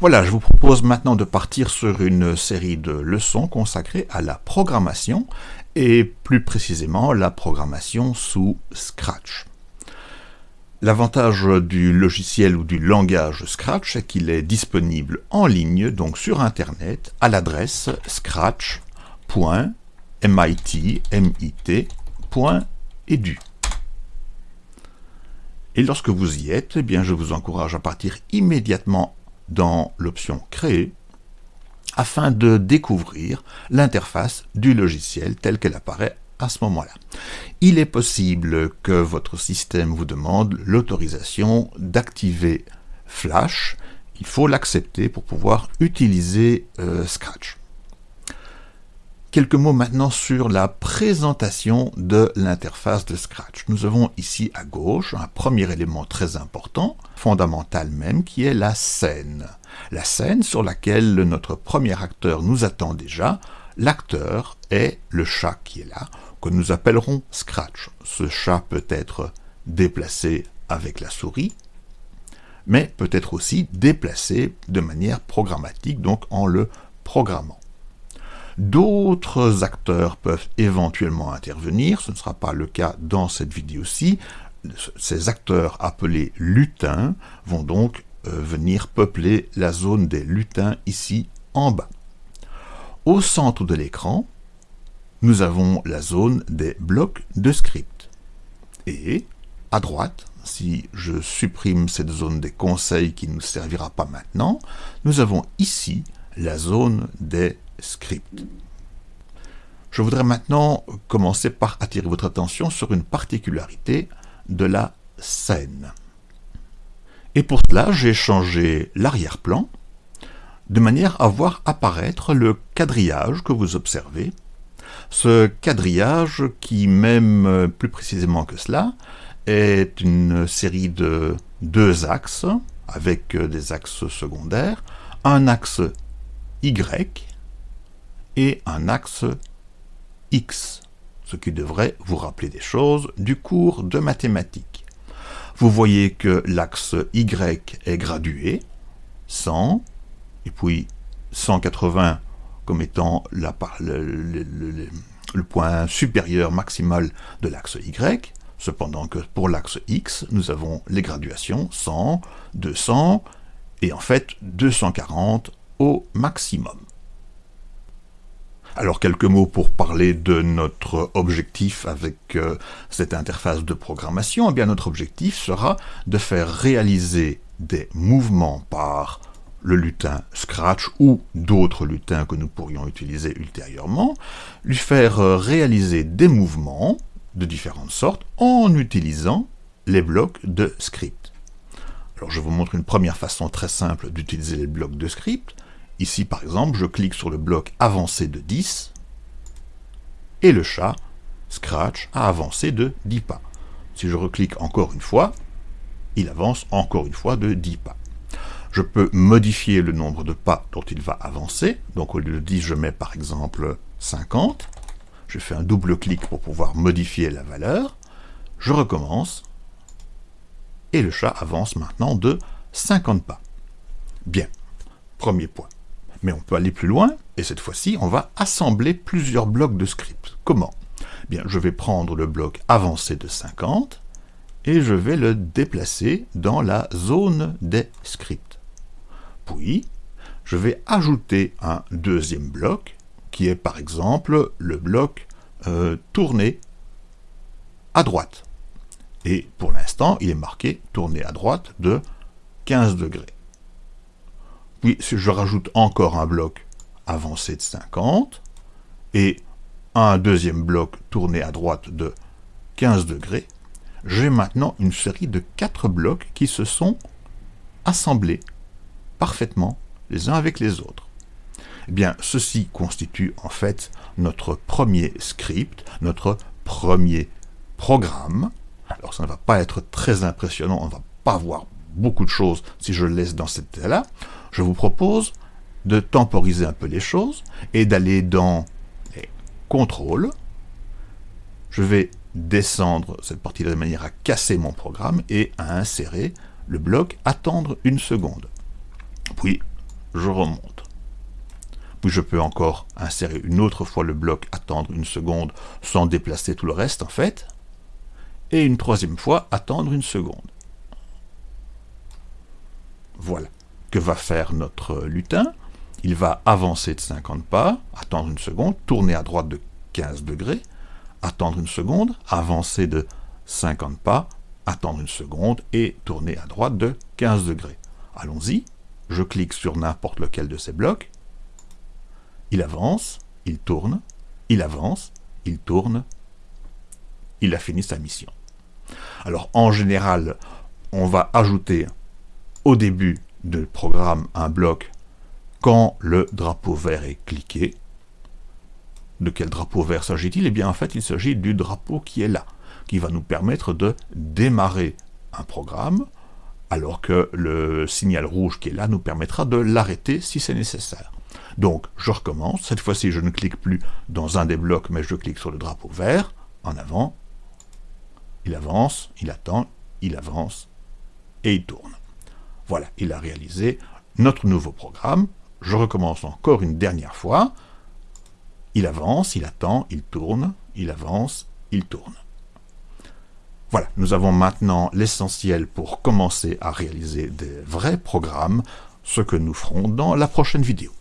Voilà, je vous propose maintenant de partir sur une série de leçons consacrées à la programmation et plus précisément la programmation sous Scratch. L'avantage du logiciel ou du langage Scratch, c'est qu'il est disponible en ligne, donc sur Internet, à l'adresse scratch.mit.edu. Et lorsque vous y êtes, eh bien, je vous encourage à partir immédiatement dans l'option Créer afin de découvrir l'interface du logiciel telle qu'elle apparaît à ce moment-là. Il est possible que votre système vous demande l'autorisation d'activer Flash. Il faut l'accepter pour pouvoir utiliser euh, Scratch. Quelques mots maintenant sur la présentation de l'interface de Scratch. Nous avons ici à gauche un premier élément très important, fondamental même, qui est la scène. La scène sur laquelle notre premier acteur nous attend déjà. L'acteur est le chat qui est là, que nous appellerons Scratch. Ce chat peut être déplacé avec la souris, mais peut être aussi déplacé de manière programmatique, donc en le programmant. D'autres acteurs peuvent éventuellement intervenir, ce ne sera pas le cas dans cette vidéo-ci. Ces acteurs appelés lutins vont donc euh, venir peupler la zone des lutins ici en bas. Au centre de l'écran, nous avons la zone des blocs de script. Et à droite, si je supprime cette zone des conseils qui ne nous servira pas maintenant, nous avons ici la zone des script. Je voudrais maintenant commencer par attirer votre attention sur une particularité de la scène. Et pour cela, j'ai changé l'arrière-plan de manière à voir apparaître le quadrillage que vous observez. Ce quadrillage qui, même plus précisément que cela, est une série de deux axes avec des axes secondaires, un axe Y et un axe X, ce qui devrait vous rappeler des choses du cours de mathématiques. Vous voyez que l'axe Y est gradué, 100, et puis 180 comme étant le, le point supérieur maximal de l'axe Y, cependant que pour l'axe X, nous avons les graduations 100, 200, et en fait 240 au maximum. Alors quelques mots pour parler de notre objectif avec euh, cette interface de programmation. Eh bien notre objectif sera de faire réaliser des mouvements par le lutin Scratch ou d'autres lutins que nous pourrions utiliser ultérieurement, lui faire euh, réaliser des mouvements de différentes sortes en utilisant les blocs de script. Alors je vous montre une première façon très simple d'utiliser les blocs de script. Ici, par exemple, je clique sur le bloc avancé de 10, et le chat, Scratch, a avancé de 10 pas. Si je reclique encore une fois, il avance encore une fois de 10 pas. Je peux modifier le nombre de pas dont il va avancer. Donc au lieu de 10, je mets par exemple 50. Je fais un double clic pour pouvoir modifier la valeur. Je recommence. Et le chat avance maintenant de 50 pas. Bien, premier point. Mais on peut aller plus loin, et cette fois-ci, on va assembler plusieurs blocs de script. Comment? Bien, je vais prendre le bloc avancé de 50, et je vais le déplacer dans la zone des scripts. Puis, je vais ajouter un deuxième bloc, qui est par exemple le bloc euh, tourné à droite. Et pour l'instant, il est marqué tourner à droite de 15 degrés. Puis si je rajoute encore un bloc avancé de 50, et un deuxième bloc tourné à droite de 15 degrés, j'ai maintenant une série de quatre blocs qui se sont assemblés parfaitement les uns avec les autres. Eh bien, ceci constitue en fait notre premier script, notre premier programme. Alors ça ne va pas être très impressionnant, on ne va pas voir beaucoup de choses si je le laisse dans cet état-là je vous propose de temporiser un peu les choses et d'aller dans les contrôles. Je vais descendre cette partie-là de manière à casser mon programme et à insérer le bloc attendre une seconde. Puis, je remonte. Puis je peux encore insérer une autre fois le bloc, attendre une seconde sans déplacer tout le reste en fait. Et une troisième fois, attendre une seconde. Voilà. Va faire notre lutin Il va avancer de 50 pas, attendre une seconde, tourner à droite de 15 degrés, attendre une seconde, avancer de 50 pas, attendre une seconde et tourner à droite de 15 degrés. Allons-y, je clique sur n'importe lequel de ces blocs, il avance, il tourne, il avance, il tourne, il a fini sa mission. Alors en général, on va ajouter au début du programme un bloc quand le drapeau vert est cliqué. De quel drapeau vert s'agit-il? Eh bien en fait il s'agit du drapeau qui est là, qui va nous permettre de démarrer un programme, alors que le signal rouge qui est là nous permettra de l'arrêter si c'est nécessaire. Donc, je recommence. Cette fois-ci, je ne clique plus dans un des blocs, mais je clique sur le drapeau vert, en avant. Il avance, il attend, il avance, et il tourne. Voilà, il a réalisé notre nouveau programme. Je recommence encore une dernière fois. Il avance, il attend, il tourne, il avance, il tourne. Voilà, nous avons maintenant l'essentiel pour commencer à réaliser des vrais programmes, ce que nous ferons dans la prochaine vidéo.